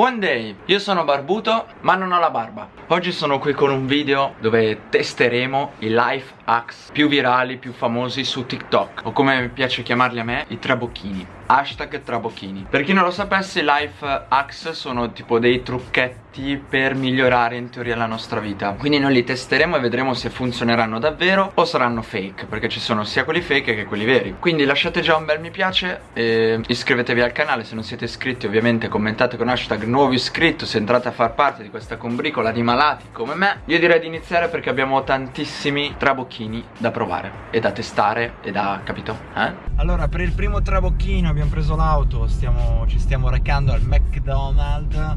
Buon day, io sono barbuto ma non ho la barba. Oggi sono qui con un video dove testeremo i life hacks più virali, più famosi su TikTok O come piace chiamarli a me, i trabocchini Hashtag trabocchini Per chi non lo sapesse, life hacks sono tipo dei trucchetti per migliorare in teoria la nostra vita Quindi noi li testeremo e vedremo se funzioneranno davvero o saranno fake Perché ci sono sia quelli fake che quelli veri Quindi lasciate già un bel mi piace e iscrivetevi al canale se non siete iscritti Ovviamente commentate con hashtag nuovo iscritto se entrate a far parte di questa combricola di malati come me Io direi di iniziare perché abbiamo tantissimi trabocchini da provare e da testare e da, capito? Eh? Allora per il primo trabocchino abbiamo preso l'auto Ci stiamo recando al McDonald's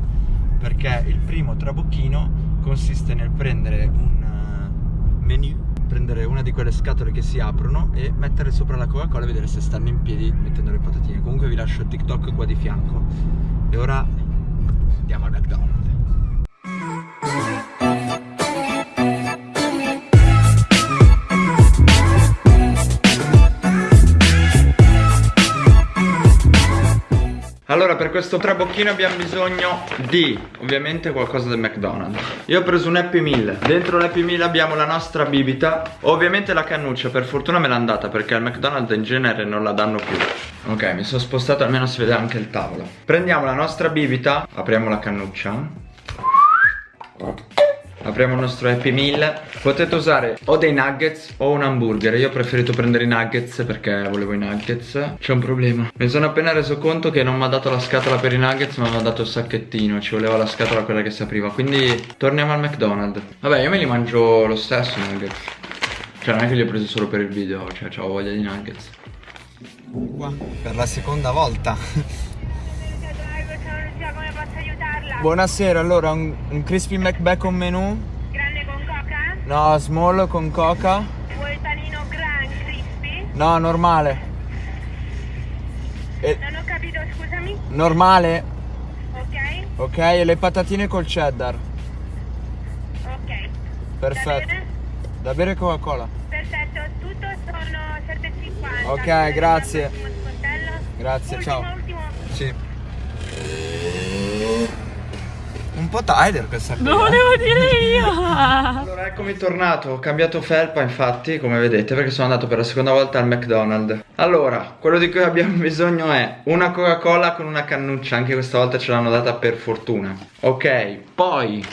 Perché il primo trabocchino consiste nel prendere un eh, menu prendere una di quelle scatole che si aprono e mettere sopra la Coca-Cola e vedere se stanno in piedi mettendo le patatine. Comunque vi lascio il TikTok qua di fianco. E ora andiamo al McDonald's Allora per questo trabocchino abbiamo bisogno di ovviamente qualcosa del McDonald's. Io ho preso un Happy Meal. Dentro l'Happy Meal abbiamo la nostra bibita. Ovviamente la cannuccia per fortuna me l'ha andata perché al McDonald's in genere non la danno più. Ok mi sono spostato almeno si vede anche il tavolo. Prendiamo la nostra bibita Apriamo la cannuccia Apriamo il nostro Happy Meal. Potete usare o dei nuggets o un hamburger. Io ho preferito prendere i nuggets perché volevo i nuggets. C'è un problema. Mi sono appena reso conto che non mi ha dato la scatola per i nuggets Ma mi ha dato il sacchettino. Ci voleva la scatola quella che si apriva. Quindi torniamo al McDonald's. Vabbè io me li mangio lo stesso i nuggets. Cioè non è che li ho presi solo per il video Cioè ho voglia di nuggets. Qua per la seconda volta Buonasera, allora un, un crispy McBacon menù? Grande con coca? No, small con coca. Vuoi panino gran crispy? No, normale. E... Non ho capito, scusami? Normale. Ok. Ok, e le patatine col cheddar. Ok. Perfetto. Da bere, da bere Coca-Cola. Perfetto, tutto sono 7,50. Ok, grazie. Grazie, ultimo, ciao. Ultimo. Sì. Un po' Tyler questa. Lo volevo dire io. allora eccomi tornato, ho cambiato felpa infatti come vedete perché sono andato per la seconda volta al McDonald's. Allora, quello di cui abbiamo bisogno è una Coca-Cola con una cannuccia, anche questa volta ce l'hanno data per fortuna. Ok, poi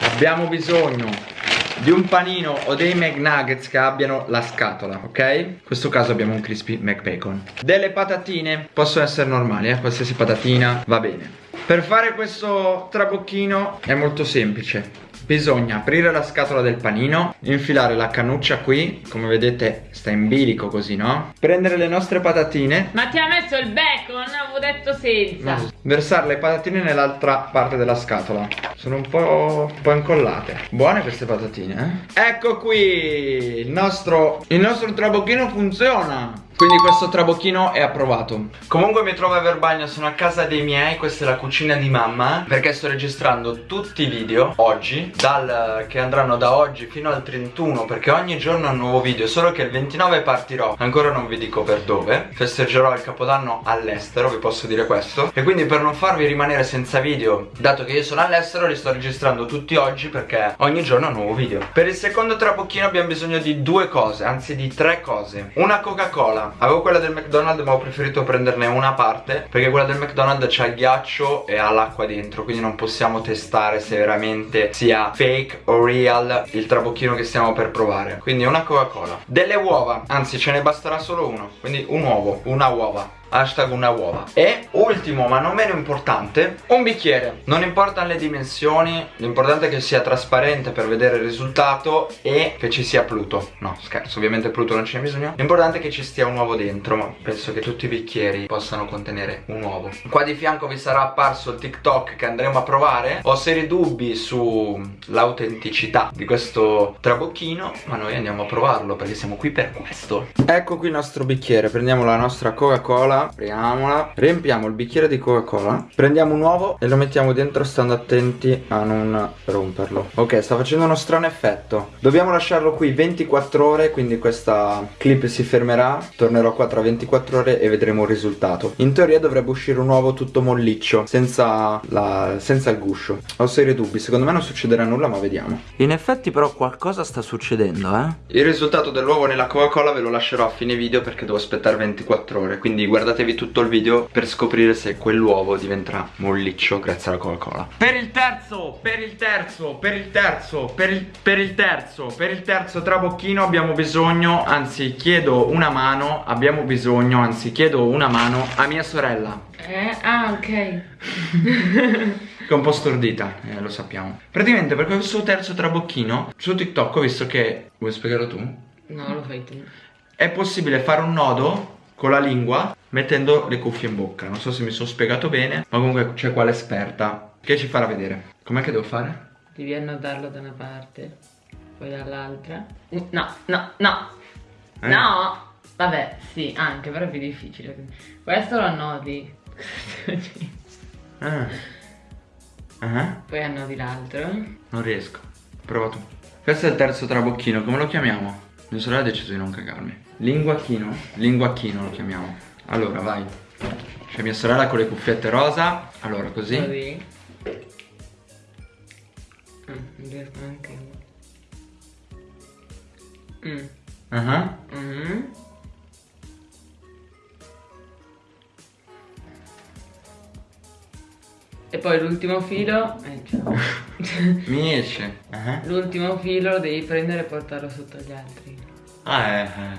abbiamo bisogno di un panino o dei McNuggets che abbiano la scatola, ok? In questo caso abbiamo un crispy McBacon. Delle patatine, possono essere normali, eh? qualsiasi patatina va bene. Per fare questo trabocchino è molto semplice Bisogna aprire la scatola del panino Infilare la cannuccia qui Come vedete sta in bilico così no? Prendere le nostre patatine Ma ti ha messo il bacon? Avevo detto senza no. Versare le patatine nell'altra parte della scatola Sono un po', un po' incollate Buone queste patatine eh? Ecco qui Il nostro, il nostro trabocchino funziona quindi questo trabocchino è approvato. Comunque mi trovo a Verbagna, sono a casa dei miei Questa è la cucina di mamma Perché sto registrando tutti i video oggi dal, Che andranno da oggi fino al 31 Perché ogni giorno è un nuovo video Solo che il 29 partirò Ancora non vi dico per dove Festeggerò il capodanno all'estero, vi posso dire questo. E quindi per non farvi rimanere senza video Dato che io sono all'estero li sto registrando tutti oggi Perché ogni giorno è un nuovo video. Per il secondo trabocchino abbiamo bisogno di due cose Anzi di tre cose. Una Coca-Cola Avevo quella del McDonald's ma ho preferito prenderne una parte Perché quella del McDonald's c'ha il ghiaccio e ha l'acqua dentro Quindi non possiamo testare se veramente sia fake o real il trabocchino che stiamo per provare. Quindi una Coca-Cola. Delle uova, anzi ce ne basterà solo uno. Quindi un uovo, una uova hashtag una uova. E ultimo ma non meno importante un bicchiere. Non importano le dimensioni l'importante è che sia trasparente per vedere il risultato e che ci sia Pluto. No scherzo ovviamente Pluto non ce n'è bisogno. L'importante è che ci stia un uovo dentro ma penso che tutti i bicchieri possano contenere un uovo. Qua di fianco vi sarà apparso il TikTok che andremo a provare. Ho seri dubbi sull'autenticità di questo trabocchino ma noi andiamo a provarlo perché siamo qui per questo. Ecco qui il nostro bicchiere prendiamo la nostra Coca-Cola Apriamola, apriamola. Riempiamo il bicchiere di Coca-Cola. Prendiamo un uovo e lo mettiamo dentro stando attenti a non romperlo. Ok, sta facendo uno strano effetto. Dobbiamo lasciarlo qui 24 ore, quindi questa clip si fermerà. Tornerò qua tra 24 ore e vedremo il risultato. In teoria dovrebbe uscire un uovo tutto molliccio, senza, la, senza il guscio. Ho serie dubbi, secondo me non succederà nulla, ma vediamo. In effetti però qualcosa sta succedendo, eh. Il risultato dell'uovo nella Coca-Cola ve lo lascerò a fine video perché devo aspettare 24 ore. Quindi guardatevi tutto il video per scoprire se quell'uovo diventerà molliccio grazie alla Coca-Cola. Per il terzo, per il terzo, per il terzo, per il, per il terzo, per il terzo trabocchino abbiamo bisogno, anzi chiedo una mano, abbiamo bisogno, anzi chiedo una mano a mia sorella. Eh? Ah, ok. Che è un po' stordita, eh, lo sappiamo. Praticamente per questo terzo trabocchino, su TikTok ho visto che... Vuoi spiegarlo tu? No, lo fai tu. È possibile fare un nodo con la lingua mettendo le cuffie in bocca. Non so se mi sono spiegato bene, ma comunque c'è qua l'esperta che ci farà vedere. Com'è che devo fare? Devi annodarlo da una parte, poi dall'altra. Uh, No, no, no. Eh? No. Vabbè, sì, anche, però è più difficile. Questo lo annodi. Ah. Ah, Poi annodi l'altro. non riesco. Prova tu. Questo è il terzo trabocchino, come lo chiamiamo? Mia sorella ha deciso di non cagarmi. Linguacchino? Linguacchino lo chiamiamo. Allora, vai. C'è mia sorella con le cuffiette rosa. Allora, così. Così. Mm, non riesco neanche. Mm. Ah. E poi l'ultimo filo. Eh, ciao. Mi esce. Ah. l'ultimo filo lo devi prendere e portarlo sotto gli altri. Ah, eh, eh.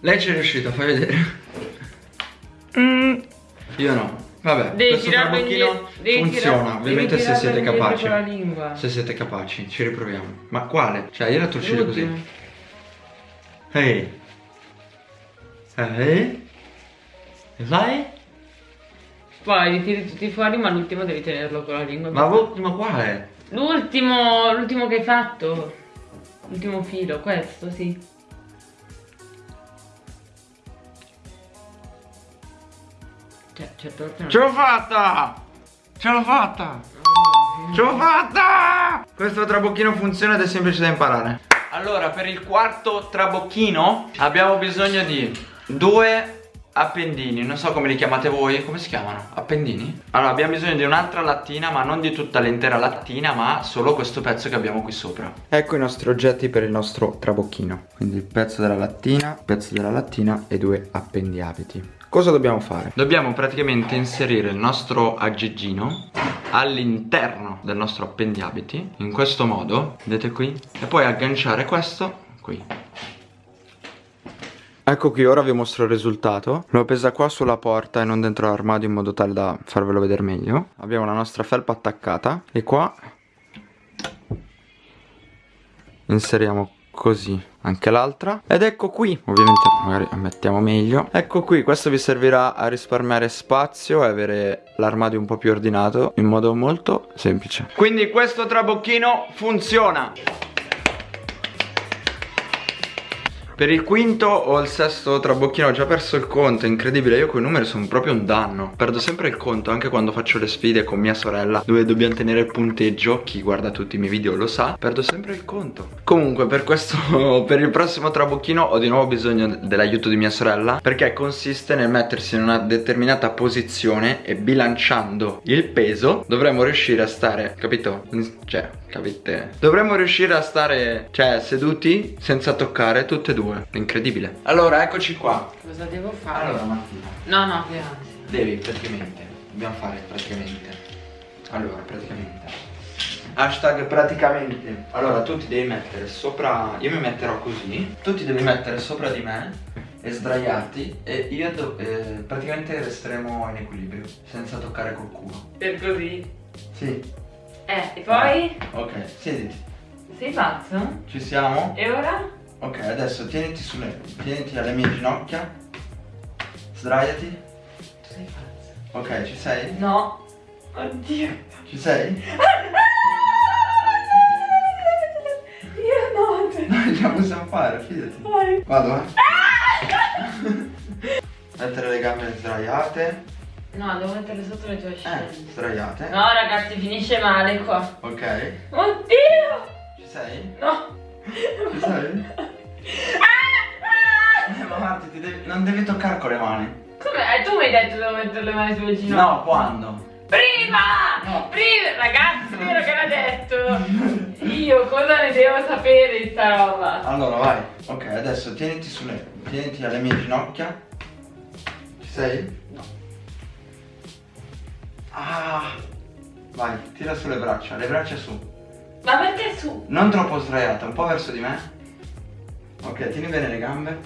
Lei ci è riuscita, fai vedere. Io no. Vabbè, Devi questo trabocchino funziona, ovviamente se siete capaci. con la lingua. Se siete capaci, ci riproviamo. Ma quale? Cioè, io la torcido così. Ehi. Ehi. E vai? Poi li tiri tutti fuori, ma l'ultimo devi tenerlo con la lingua. Ma l'ultimo quale? L'ultimo, l'ultimo che hai fatto. L'ultimo filo, questo, sì. Cioè, volte non... Ce l'ho fatta! Ce l'ho fatta! Ce l'ho fatta! Questo trabocchino funziona ed è semplice da imparare. Allora, per il quarto trabocchino abbiamo bisogno di due appendini. Non so come li chiamate voi. Come si chiamano? Appendini? Allora, abbiamo bisogno di un'altra lattina, ma non di tutta l'intera lattina, ma solo questo pezzo che abbiamo qui sopra. Ecco i nostri oggetti per il nostro trabocchino. Quindi il pezzo della lattina, il pezzo della lattina e due appendiabiti. Cosa dobbiamo fare? Dobbiamo praticamente inserire il nostro aggeggino all'interno del nostro appendiabiti in questo modo, vedete qui? E poi agganciare questo qui. Ecco qui, ora vi mostro il risultato. L'ho appesa qua sulla porta e non dentro l'armadio in modo tale da farvelo vedere meglio. Abbiamo la nostra felpa attaccata. E qua inseriamo così anche l'altra. Ed ecco qui. Ovviamente magari mettiamo meglio. Ecco qui questo vi servirà a risparmiare spazio e avere l'armadio un po' più ordinato in modo molto semplice. Quindi questo trabocchino funziona Per il quinto o il sesto trabocchino ho già perso il conto, incredibile, io con i numeri sono proprio un danno. Perdo sempre il conto anche quando faccio le sfide con mia sorella dove dobbiamo tenere il punteggio, chi guarda tutti i miei video lo sa, perdo sempre il conto. Comunque per questo, per il prossimo trabocchino ho di nuovo bisogno dell'aiuto di mia sorella perché consiste nel mettersi in una determinata posizione e bilanciando il peso dovremmo riuscire a stare, capito? Cioè, capite? Dovremmo riuscire a stare, cioè, seduti senza toccare tutte e due. È incredibile. Allora, eccoci qua. Cosa devo fare? Allora, Mattina, No, no, grazie. devi praticamente, dobbiamo fare praticamente. Allora, praticamente. Hashtag praticamente. Allora, tu ti devi mettere sopra, io mi metterò così, tu ti devi mettere sopra di me e sdraiarti e io do- eh, praticamente resteremo in equilibrio, senza toccare col culo. Per così. Sì. Eh, e poi? Ok, siediti. Sei pazzo? Ci siamo? E ora? Ok, adesso tieniti sulle. tieniti alle mie ginocchia. Sdraiati. Tu sei pazzo. Ok, ci sei? No. Oddio. Ci sei? Io no. Dai, ce la possiamo fare, fidati. Vai. Vado, eh. Mettere le gambe sdraiate. No, devo metterle sotto le tue Eh, scelle. sdraiate. No, ragazzi, finisce male qua. Ok. Oddio! Ci sei? No! Ci sei? non devi toccare con le mani. Come? Eh, tu mi hai detto devo mettere le mani sulle ginocchia. No, quando? Prima! No. Prima! Ragazzi, vero che l'ha detto? Io cosa ne devo sapere di sta roba? Allora, vai. Ok, adesso tieniti sulle. Tieniti alle mie ginocchia. Ci sei? No. Ah. Vai, tira sulle braccia, le braccia su. Ma perché su? Non troppo sdraiata, un po' verso di me. Ok, tieni bene le gambe.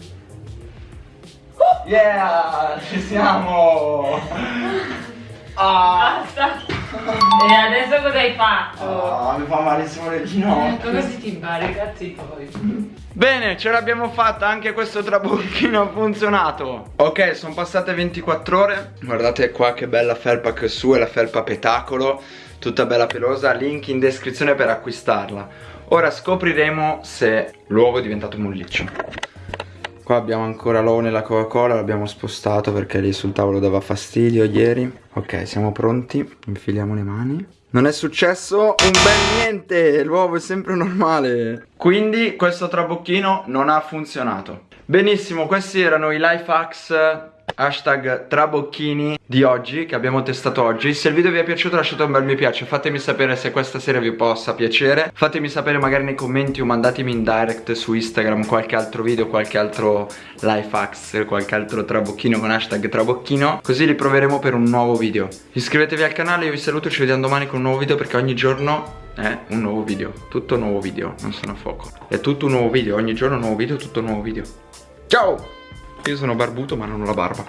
Yeah! Ci siamo! Ah! Basta! E adesso cosa hai fatto? Ah, mi fa malissimo le ginocchia. Così ti impari, cazzi poi. Bene, ce l'abbiamo fatta, anche questo trabocchino ha funzionato Ok, sono passate 24 ore Guardate qua che bella felpa che su, è la felpa petacolo Tutta bella pelosa, link in descrizione per acquistarla Ora scopriremo se l'uovo è diventato molliccio Qua abbiamo ancora l'uovo nella Coca-Cola, l'abbiamo spostato perché lì sul tavolo dava fastidio ieri Ok, siamo pronti, infiliamo le mani non è successo un bel niente, l'uovo è sempre normale. Quindi questo trabocchino non ha funzionato. Benissimo, questi erano i life hacks hashtag trabocchini di oggi che abbiamo testato oggi. Se il video vi è piaciuto lasciate un bel mi piace. Fatemi sapere se questa serie vi possa piacere. Fatemi sapere magari nei commenti o mandatemi in direct su Instagram qualche altro video qualche altro life hacks qualche altro trabocchino con hashtag trabocchino. Così li proveremo per un nuovo video. Iscrivetevi al canale io vi saluto ci vediamo domani con un nuovo video perché ogni giorno è un nuovo video. Tutto nuovo video non sono a fuoco. È tutto un nuovo video ogni giorno un nuovo video tutto un nuovo video. Ciao io sono barbuto ma non ho la barba